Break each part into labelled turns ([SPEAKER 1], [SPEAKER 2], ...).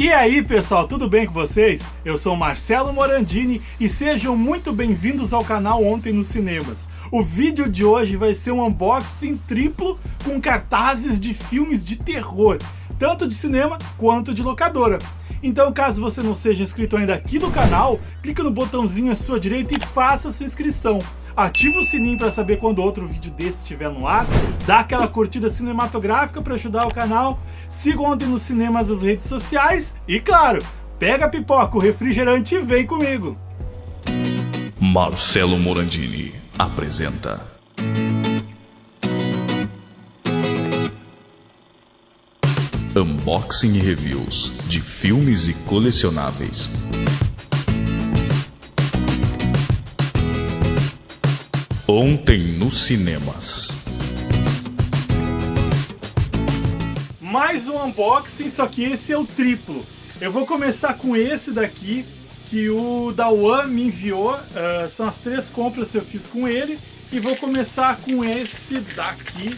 [SPEAKER 1] E aí pessoal, tudo bem com vocês? Eu sou Marcelo Morandini e sejam muito bem-vindos ao canal Ontem nos Cinemas. O vídeo de hoje vai ser um unboxing triplo com cartazes de filmes de terror, tanto de cinema quanto de locadora. Então caso você não seja inscrito ainda aqui no canal, clique no botãozinho à sua direita e faça sua inscrição ativa o sininho para saber quando outro vídeo desse estiver no ar, dá aquela curtida cinematográfica para ajudar o canal, siga ontem nos cinemas as redes sociais e, claro, pega a pipoca, o refrigerante e vem comigo.
[SPEAKER 2] Marcelo Morandini apresenta. Unboxing e reviews de filmes e colecionáveis. Ontem nos cinemas.
[SPEAKER 1] Mais um unboxing, só que esse é o triplo. Eu vou começar com esse daqui, que o Dawan me enviou. Uh, são as três compras que eu fiz com ele. E vou começar com esse daqui.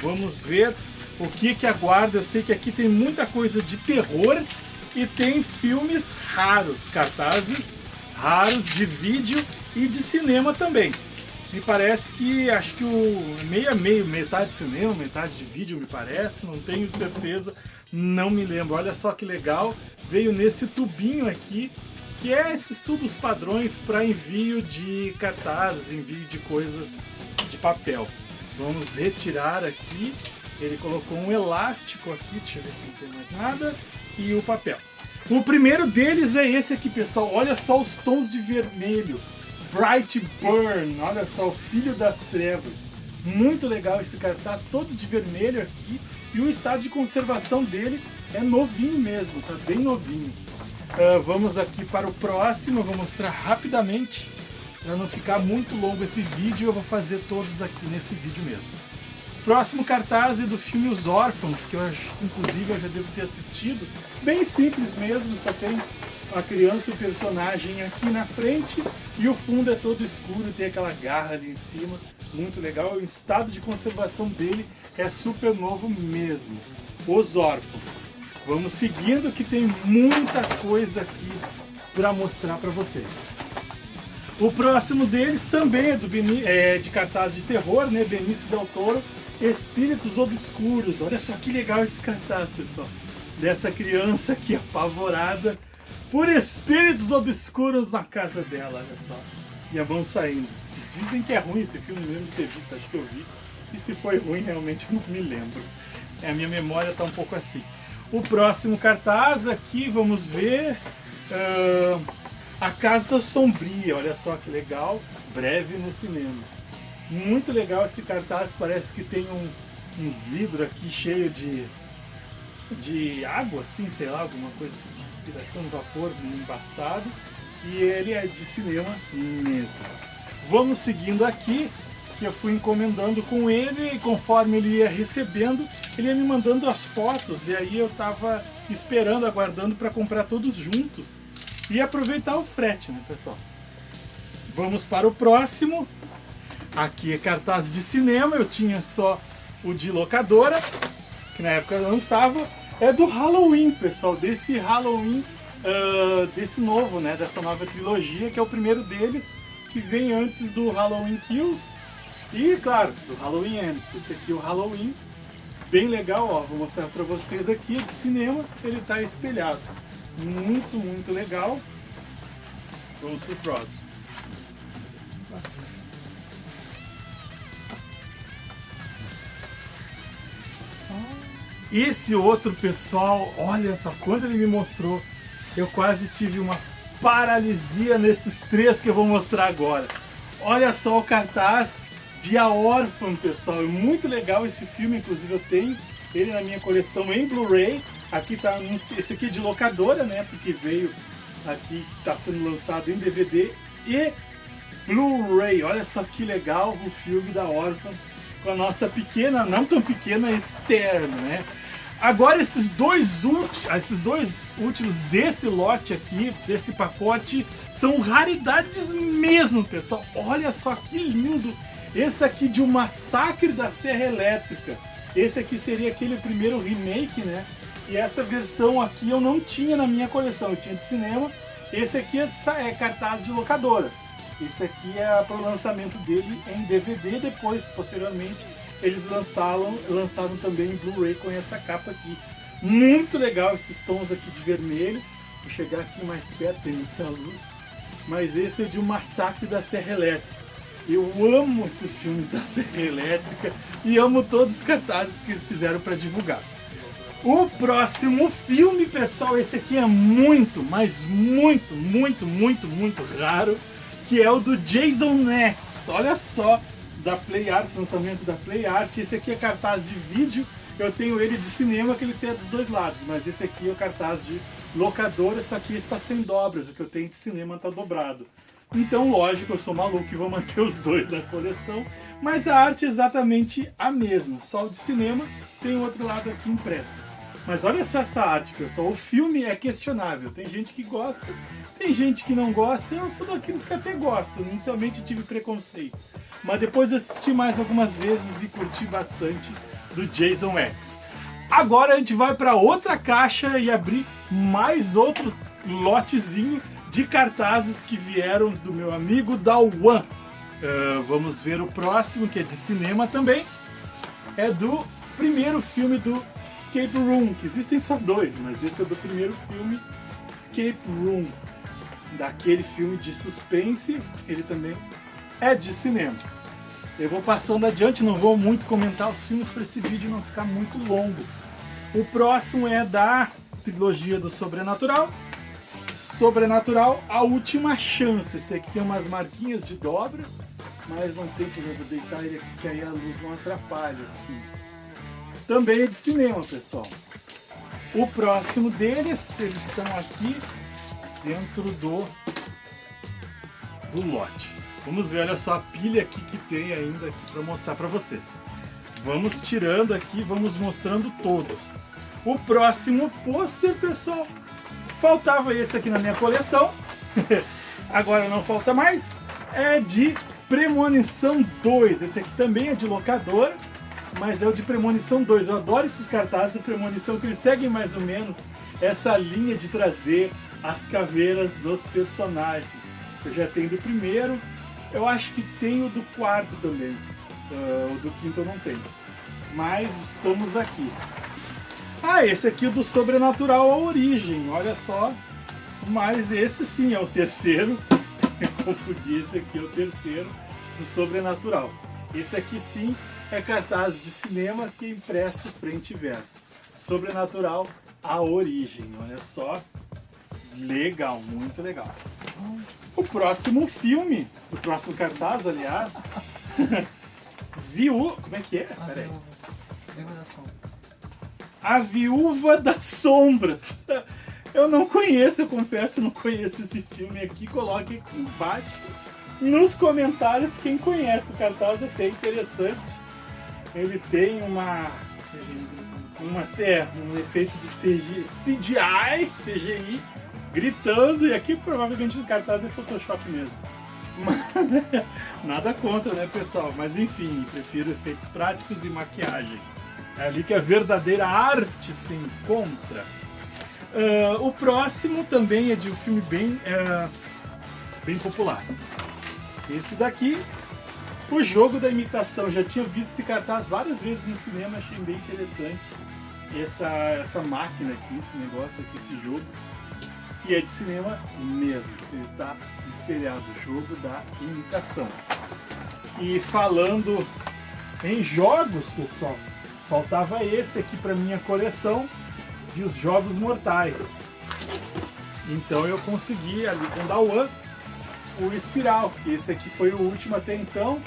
[SPEAKER 1] Vamos ver o que que aguarda. Eu sei que aqui tem muita coisa de terror e tem filmes raros, cartazes raros de vídeo e de cinema também me parece que acho que o meio a meio, metade cinema, metade de vídeo me parece, não tenho certeza, não me lembro. Olha só que legal, veio nesse tubinho aqui, que é esses tubos padrões para envio de cartazes, envio de coisas de papel. Vamos retirar aqui, ele colocou um elástico aqui, deixa eu ver se não tem mais nada, e o papel. O primeiro deles é esse aqui, pessoal, olha só os tons de vermelho. Bright Burn, olha só, o Filho das Trevas. Muito legal esse cartaz, todo de vermelho aqui. E o estado de conservação dele é novinho mesmo, tá bem novinho. Uh, vamos aqui para o próximo, eu vou mostrar rapidamente. Para não ficar muito longo esse vídeo, eu vou fazer todos aqui nesse vídeo mesmo. Próximo cartaz é do filme Os Órfãos, que eu acho, inclusive eu já devo ter assistido. Bem simples mesmo, só tem a criança e o personagem aqui na frente e o fundo é todo escuro, tem aquela garra ali em cima, muito legal. O estado de conservação dele é super novo mesmo. Os Órfãos. Vamos seguindo que tem muita coisa aqui para mostrar para vocês. O próximo deles também é, do Beni, é de cartaz de terror, né? Benício Del Toro, Espíritos Obscuros. Olha só que legal esse cartaz, pessoal. Dessa criança aqui apavorada por espíritos obscuros na casa dela, olha só. E a mão saindo. Dizem que é ruim esse filme mesmo ter visto, acho que eu vi. E se foi ruim, realmente eu não me lembro. É, a minha memória tá um pouco assim. O próximo cartaz aqui, vamos ver. Uh, a Casa Sombria, olha só que legal. Breve nos cinemas. Muito legal esse cartaz, parece que tem um, um vidro aqui cheio de, de água, assim, sei lá, alguma coisa assim respiração de vapor embaçado e ele é de cinema mesmo. Vamos seguindo aqui, que eu fui encomendando com ele e conforme ele ia recebendo, ele ia me mandando as fotos e aí eu estava esperando, aguardando para comprar todos juntos e aproveitar o frete, né pessoal? Vamos para o próximo. Aqui é cartaz de cinema, eu tinha só o de locadora, que na época lançava, é do Halloween, pessoal, desse Halloween, uh, desse novo, né, dessa nova trilogia, que é o primeiro deles, que vem antes do Halloween Kills e, claro, do Halloween Ends. Esse aqui é o Halloween, bem legal, ó, vou mostrar pra vocês aqui, de cinema, ele tá espelhado. Muito, muito legal. Vamos pro próximo. Esse outro pessoal, olha só, quando ele me mostrou, eu quase tive uma paralisia nesses três que eu vou mostrar agora. Olha só o cartaz de A Órfã, pessoal. É muito legal esse filme, inclusive eu tenho ele na minha coleção em Blu-ray. Aqui tá esse aqui é de locadora, né? Porque veio aqui que está sendo lançado em DVD e Blu-ray. Olha só que legal o filme da Órfã com a nossa pequena, não tão pequena Esther, né? Agora esses dois, últimos, esses dois últimos desse lote aqui, desse pacote, são raridades mesmo, pessoal. Olha só que lindo! Esse aqui de O Massacre da Serra Elétrica. Esse aqui seria aquele primeiro remake, né? E essa versão aqui eu não tinha na minha coleção, eu tinha de cinema. Esse aqui é, é cartaz de locadora. Esse aqui é para o lançamento dele em DVD, depois, posteriormente, eles lançaram, lançaram também em Blu-ray com essa capa aqui. Muito legal esses tons aqui de vermelho. Vou chegar aqui mais perto, tem muita luz. Mas esse é de um massacre da Serra Elétrica. Eu amo esses filmes da Serra Elétrica e amo todos os cartazes que eles fizeram para divulgar. O próximo filme, pessoal, esse aqui é muito, mas muito, muito, muito, muito raro, que é o do Jason X. Olha só, da Play Art, lançamento da Play Art. Esse aqui é cartaz de vídeo, eu tenho ele de cinema que ele tem dos dois lados, mas esse aqui é o cartaz de locadora, só que está sem dobras, o que eu tenho de cinema está dobrado. Então, lógico, eu sou maluco e vou manter os dois na coleção, mas a arte é exatamente a mesma, só o de cinema tem o outro lado aqui impresso. Mas olha só essa arte, pessoal, o filme é questionável, tem gente que gosta, tem gente que não gosta, eu sou daqueles que até gosto, inicialmente tive preconceito. Mas depois assisti mais algumas vezes e curti bastante do Jason X. Agora a gente vai para outra caixa e abrir mais outro lotezinho de cartazes que vieram do meu amigo Dawan. Uh, vamos ver o próximo, que é de cinema também. É do primeiro filme do Escape Room, que existem só dois, mas esse é do primeiro filme Escape Room. Daquele filme de suspense, ele também é de cinema. Eu vou passando adiante, não vou muito comentar os filmes para esse vídeo não ficar muito longo. O próximo é da trilogia do Sobrenatural. Sobrenatural, A Última Chance. Esse aqui tem umas marquinhas de dobra, mas não tem eu deitar ele aqui, que aí a luz não atrapalha, assim. Também é de cinema, pessoal. O próximo deles, eles estão aqui dentro do, do lote. Vamos ver, olha só a pilha aqui que tem ainda para mostrar para vocês. Vamos tirando aqui, vamos mostrando todos. O próximo pôster, pessoal, faltava esse aqui na minha coleção. Agora não falta mais. É de Premonição 2. Esse aqui também é de locador, mas é o de Premonição 2. Eu adoro esses cartazes de Premonição, que eles seguem mais ou menos essa linha de trazer as caveiras dos personagens. Eu já tenho do primeiro, eu acho que tem o do quarto também. Uh, o do quinto eu não tenho. Mas estamos aqui. Ah, esse aqui é do Sobrenatural a Origem, olha só. Mas esse sim é o terceiro. Eu confundi, esse aqui é o terceiro do Sobrenatural. Esse aqui sim é cartaz de cinema que é impresso frente e verso. Sobrenatural a Origem, olha só. Legal, muito legal. O próximo filme, o próximo cartaz, aliás, Viu... Como é que é? Peraí. A Viúva das Sombras. Eu não conheço, eu confesso, eu não conheço esse filme aqui. Coloque aqui embaixo nos comentários quem conhece. O cartaz é até interessante. Ele tem uma... Uma, um efeito de CGI, CGI, CGI gritando, e aqui provavelmente no cartaz é Photoshop mesmo. Mas, nada contra, né, pessoal? Mas enfim, prefiro efeitos práticos e maquiagem. É ali que a verdadeira arte se encontra. Uh, o próximo também é de um filme bem, uh, bem popular. Esse daqui, O Jogo da Imitação. Já tinha visto esse cartaz várias vezes no cinema, achei bem interessante. Essa, essa máquina aqui, esse negócio aqui, esse jogo. E é de cinema mesmo, ele está espelhado, o jogo da imitação. E falando em jogos, pessoal, faltava esse aqui para minha coleção de os Jogos Mortais. Então eu consegui ali com da One o Espiral, que esse aqui foi o último até então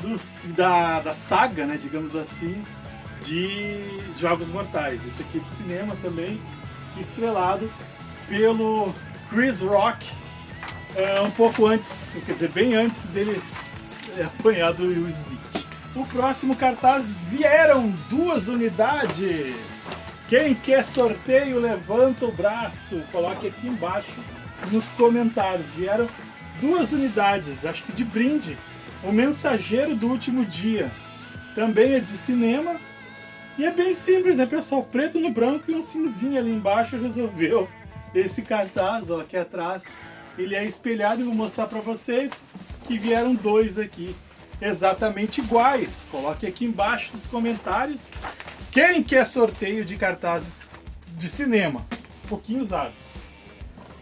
[SPEAKER 1] do, da, da saga, né, digamos assim, de Jogos Mortais. Esse aqui é de cinema também, estrelado pelo Chris Rock é, um pouco antes, quer dizer, bem antes dele apanhar do Will Smith. O próximo cartaz vieram duas unidades. Quem quer sorteio, levanta o braço. Coloque aqui embaixo nos comentários. Vieram duas unidades, acho que de brinde. O Mensageiro do Último Dia. Também é de cinema. E é bem simples, né, pessoal? Preto no branco e um cinzinho ali embaixo resolveu esse cartaz, ó, aqui atrás. Ele é espelhado e vou mostrar para vocês que vieram dois aqui exatamente iguais. Coloque aqui embaixo nos comentários quem quer sorteio de cartazes de cinema, um pouquinho usados.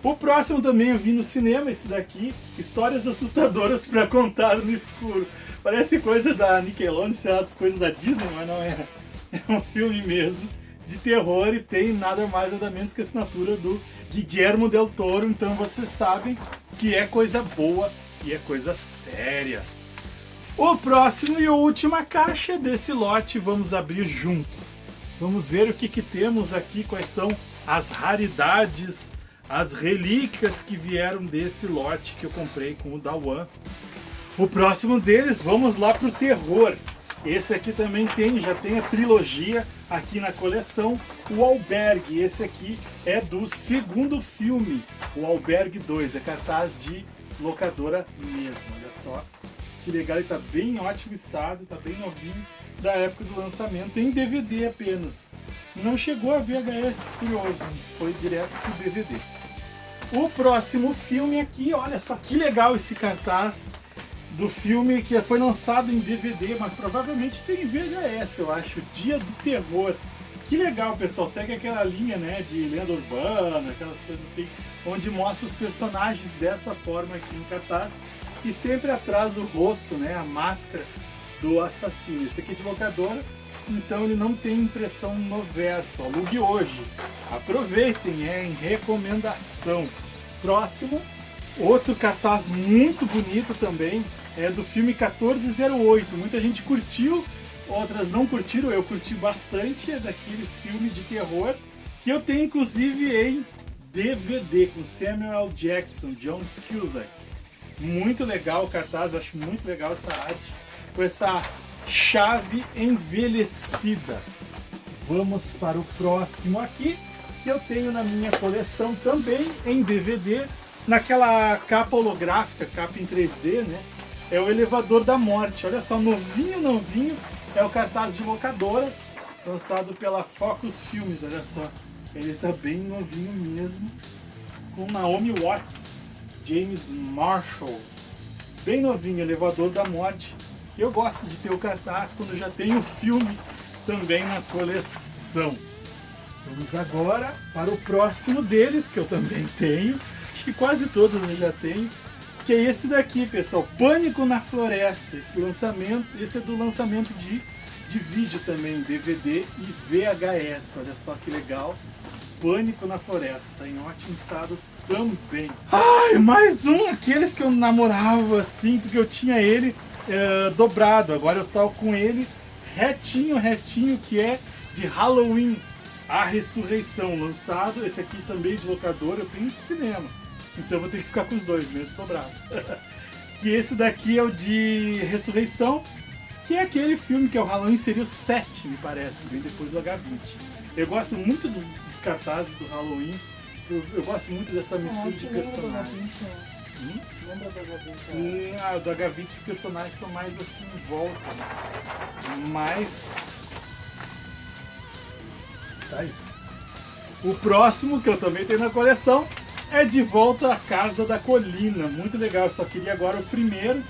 [SPEAKER 1] O próximo também eu vi no cinema, esse daqui, Histórias Assustadoras para Contar no Escuro. Parece coisa da Nickelodeon, sei lá, coisas da Disney, mas não é. É um filme mesmo de terror e tem nada mais nada menos que a assinatura do Guillermo del Toro, então vocês sabem que é coisa boa e é coisa séria. O próximo e a última caixa desse lote vamos abrir juntos. Vamos ver o que, que temos aqui, quais são as raridades, as relíquias que vieram desse lote que eu comprei com o Dawan. O próximo deles, vamos lá para o terror. Esse aqui também tem, já tem a trilogia aqui na coleção, o Albergue. Esse aqui é do segundo filme, o Albergue 2, é cartaz de locadora mesmo, olha só. Que legal, ele tá bem em ótimo estado, tá bem novinho, da época do lançamento, em DVD apenas. Não chegou a VHS, curioso, foi direto pro DVD. O próximo filme aqui, olha só que legal esse cartaz do filme que foi lançado em DVD, mas provavelmente tem VHS, eu acho, Dia do Terror. Que legal, pessoal, segue aquela linha, né, de lenda urbana, aquelas coisas assim, onde mostra os personagens dessa forma aqui em cartaz e sempre atrás o rosto, né, a máscara do assassino. Esse aqui é de locadora, então ele não tem impressão no verso. Alugue hoje. Aproveitem, é em recomendação. Próximo, outro cartaz muito bonito também, é do filme 1408. Muita gente curtiu, outras não curtiram, eu curti bastante, é daquele filme de terror que eu tenho inclusive em DVD com Samuel. Jackson, John Cusack. Muito legal o cartaz, acho muito legal essa arte, com essa chave envelhecida. Vamos para o próximo aqui, que eu tenho na minha coleção também em DVD, naquela capa holográfica, capa em 3D, né? é o Elevador da Morte. Olha só, novinho, novinho, é o cartaz de locadora, lançado pela Focus Filmes, olha só. Ele tá bem novinho mesmo, com Naomi Watts, James Marshall. Bem novinho, Elevador da Morte. Eu gosto de ter o cartaz quando já tenho o filme também na coleção. Vamos agora para o próximo deles, que eu também tenho. Acho que quase todos eu já tenho que é esse daqui, pessoal, Pânico na Floresta. Esse lançamento, esse é do lançamento de, de vídeo também, DVD e VHS. Olha só que legal. Pânico na Floresta, tá em ótimo estado também. Ai, mais um, aqueles que eu namorava assim, porque eu tinha ele é, dobrado. Agora eu tô com ele retinho, retinho, que é de Halloween, A Ressurreição, lançado. Esse aqui também de locador, eu tenho de cinema. Então eu vou ter que ficar com os dois, mesmo dobrado. que esse daqui é o de Ressurreição, que é aquele filme que é o Halloween seria o 7, me parece, vem depois do H20. Eu gosto muito dos, dos cartazes do Halloween, eu, eu, gosto muito dessa mistura de personagens. Hum? Lembra do H20? Hum, ah, do H20 os personagens são mais assim em volta. Né? Mas. Tá aí. O próximo que eu também tenho na coleção é de volta à Casa da Colina. Muito legal, eu só queria agora o primeiro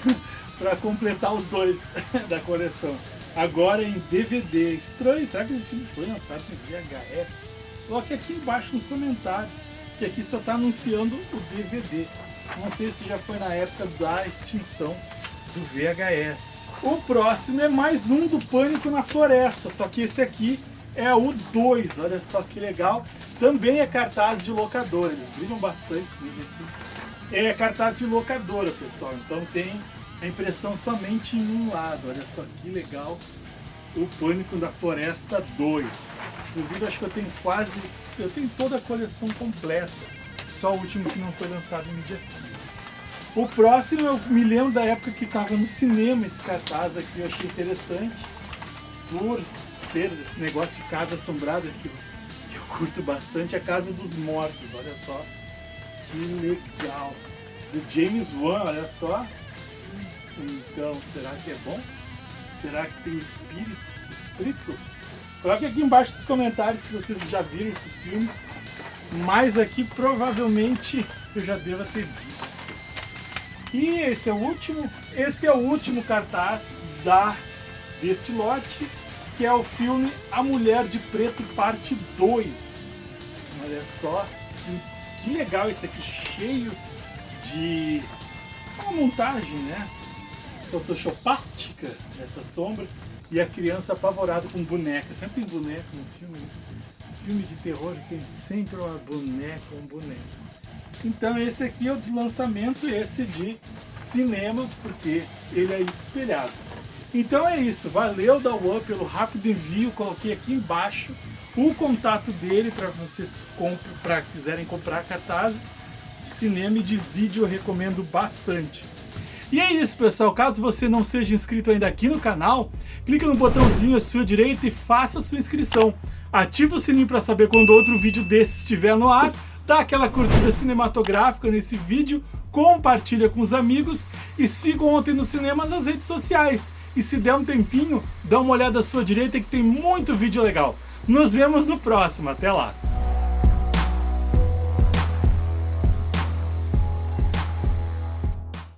[SPEAKER 1] para completar os dois da coleção. Agora em DVD. Estranho, será que esse filme foi lançado em VHS? Coloque aqui embaixo nos comentários, que aqui só está anunciando o DVD. Não sei se já foi na época da extinção do VHS. O próximo é mais um do Pânico na Floresta, só que esse aqui é o 2, olha só que legal. Também é cartaz de locadora, eles brilham bastante mesmo assim. É cartaz de locadora, pessoal, então tem a impressão somente em um lado, olha só que legal. O Pânico da Floresta 2. Inclusive acho que eu tenho quase, eu tenho toda a coleção completa. Só o último que não foi lançado em mídia física. O próximo eu me lembro da época que estava no cinema esse cartaz aqui, eu achei interessante. Por ser esse negócio de casa assombrada que eu, que eu curto bastante, a Casa dos Mortos, olha só. Que legal. Do James Wan, olha só. Então, será que é bom? Será que tem espíritos? Espíritos? Coloque aqui embaixo nos comentários se vocês já viram esses filmes. Mas aqui provavelmente eu já devo ter visto. E esse é o último, esse é o último cartaz da deste lote, que é o filme A Mulher de Preto parte 2. Olha só que, que legal esse aqui, cheio de uma montagem, né? Photoshopástica essa sombra e a criança apavorada com boneca. Sempre tem boneca no filme. Né? Filme de terror tem sempre uma boneca, um boneco. Então esse aqui é o de lançamento, esse de cinema, porque ele é espelhado. Então é isso, valeu da One pelo rápido envio, coloquei aqui embaixo o contato dele para vocês para quiserem comprar cartazes cinema e de vídeo, eu recomendo bastante. E é isso pessoal, caso você não seja inscrito ainda aqui no canal, clica no botãozinho à sua direita e faça a sua inscrição. Ativa o sininho para saber quando outro vídeo desse estiver no ar dá aquela curtida cinematográfica nesse vídeo, compartilha com os amigos e siga Ontem no Cinema nas redes sociais. E se der um tempinho, dá uma olhada à sua direita que tem muito vídeo legal. Nos vemos no próximo, até lá!